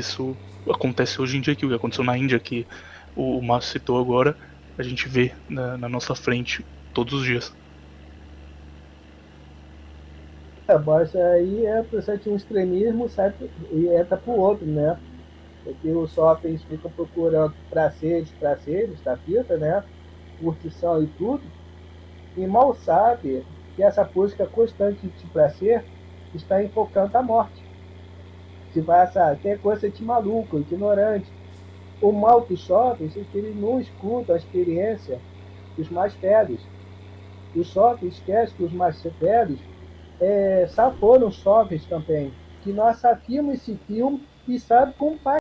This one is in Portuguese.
isso acontece hoje em dia aqui, o que aconteceu na Índia, que o, Márcio citou agora, a gente vê na, na nossa frente todos os dias. É, mas aí é você um extremismo sai, e entra para o outro, né? Porque os shoppings ficam procurando prazeres da vida, né? Curtição e tudo, e mal sabe que essa busca constante de prazer está enfocando a morte. Se vai essa, que é coisa de maluco, ignorante. O mal dos jovens é que eles não escutam a experiência dos mais velhos. Os jovens esquecem que os mais velhos é, foram jovens também, que nós sabíamos esse filme e sabe como faz.